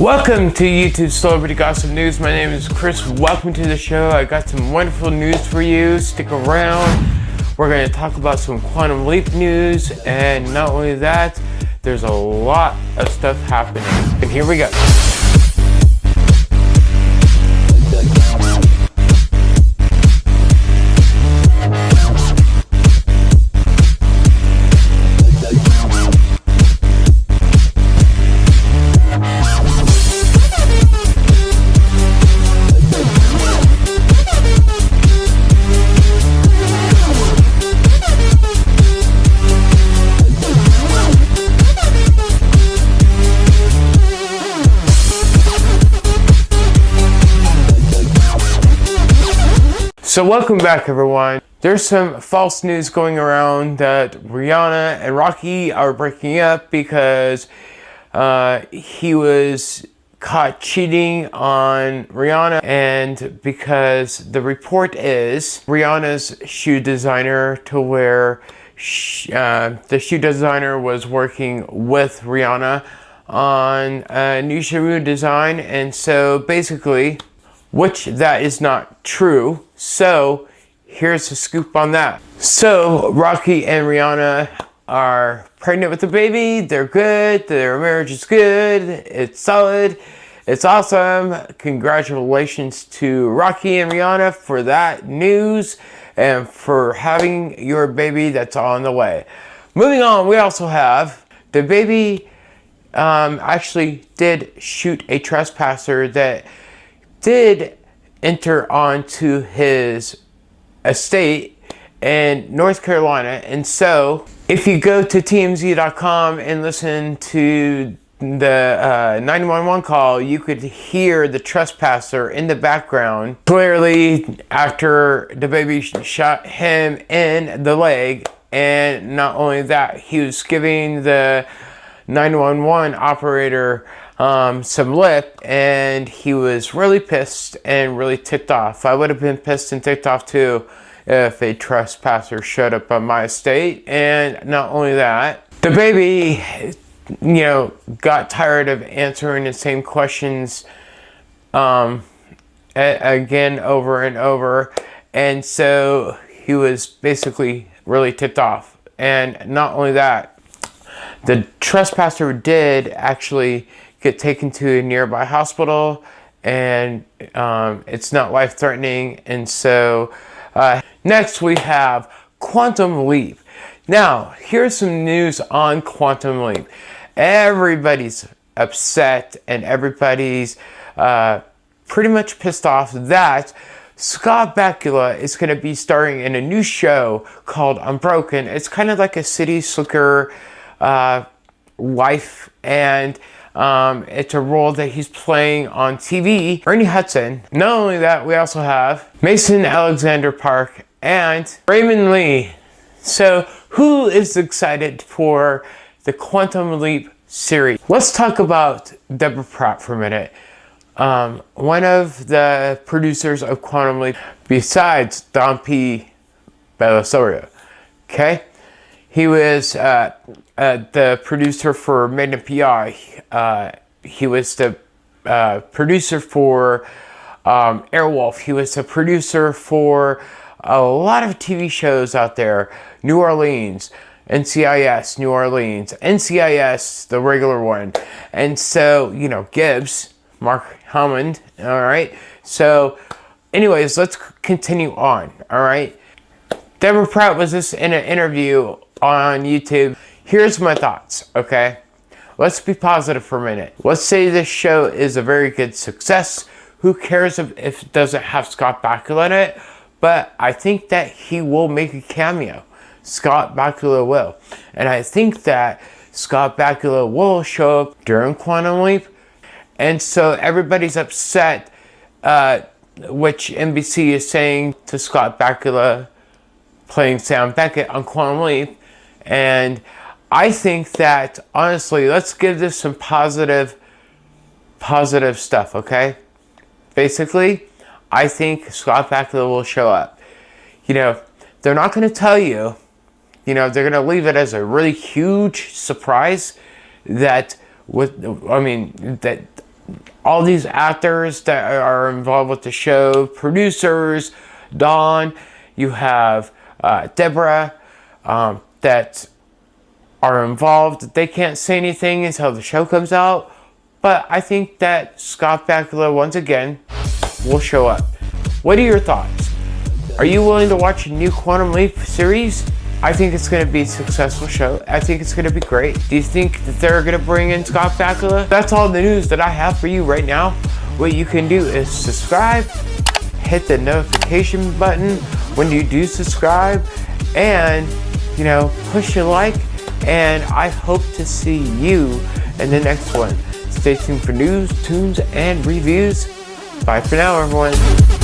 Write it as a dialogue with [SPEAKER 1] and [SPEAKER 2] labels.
[SPEAKER 1] Welcome to YouTube Celebrity Gossip News. My name is Chris. Welcome to the show. I got some wonderful news for you. Stick around. We're going to talk about some Quantum Leap news. And not only that, there's a lot of stuff happening. And here we go. So welcome back everyone. There's some false news going around that Rihanna and Rocky are breaking up because uh, he was caught cheating on Rihanna and because the report is Rihanna's shoe designer to where uh, the shoe designer was working with Rihanna on a new shoe design and so basically which that is not true. So here's the scoop on that. So Rocky and Rihanna are pregnant with a baby. They're good. Their marriage is good. It's solid. It's awesome. Congratulations to Rocky and Rihanna for that news and for having your baby that's on the way. Moving on, we also have DaBaby um, actually did shoot a trespasser that did enter onto his estate in North Carolina. And so if you go to TMZ.com and listen to the uh, 911 call, you could hear the trespasser in the background. Clearly, after DaBaby shot him in the leg, and not only that, he was giving the 911 operator um, some lip and he was really pissed and really ticked off. I would have been pissed and ticked off too if a trespasser showed up on my estate. And not only that, DaBaby, you know, got tired of answering the same questions um, again over and over. And so he was basically really ticked off. And not only that, the trespasser did actually get taken to a nearby hospital and um, it's not life-threatening. And so uh, next we have Quantum Leap. Now, here's some news on Quantum Leap. Everybody's upset and everybody's uh, pretty much pissed off that Scott Bakula is going to be starring in a new show called Unbroken. It's kind of like a city slicker uh, wife and um, it's a role that he's playing on TV. Ernie Hudson. Not only that, we also have Mason Alexander Park and Raymond Lee. So who is excited for the Quantum Leap series? Let's talk about Deborah Pratt for a minute. Um, one of the producers of Quantum Leap, besides Don P. Bellisario, okay? He was uh, uh, the producer for Magnum PI. Uh, he was the uh, producer for um, Airwolf. He was the producer for a lot of TV shows out there. New Orleans, NCIS, New Orleans, NCIS, the regular one. And so, you know, Gibbs, Mark Harmon, all right? So, anyways, let's continue on, all right? Deborah Pratt was this in an interview on YouTube. Here's my thoughts, okay? Let's be positive for a minute. Let's say this show is a very good success. Who cares if, if it doesn't have Scott Bakula in it? But I think that he will make a cameo. Scott Bakula will. And I think that Scott Bakula will show up during Quantum Leap. And so everybody's upset, uh, which NBC is saying to Scott Bakula playing Sam Beckett on Quantum Leap and I think that, honestly, let's give this some positive, positive stuff, okay? Basically, I think Scott Bakula will show up. You know, they're not going to tell you, you know, they're going to leave it as a really huge surprise that with, I mean, that all these actors that are involved with the show, producers, Don, you have uh, Deborah, um, that are involved. They can't say anything until the show comes out. But I think that Scott Bakula, once again, will show up. What are your thoughts? Are you willing to watch a new Quantum Leap series? I think it's going to be a successful show. I think it's going to be great. Do you think that they're going to bring in Scott Bakula? That's all the news that I have for you right now. What you can do is subscribe, hit the notification button when you do subscribe, and, you know, push a like, and I hope to see you in the next one. Stay tuned for news, tunes, and reviews. Bye for now, everyone.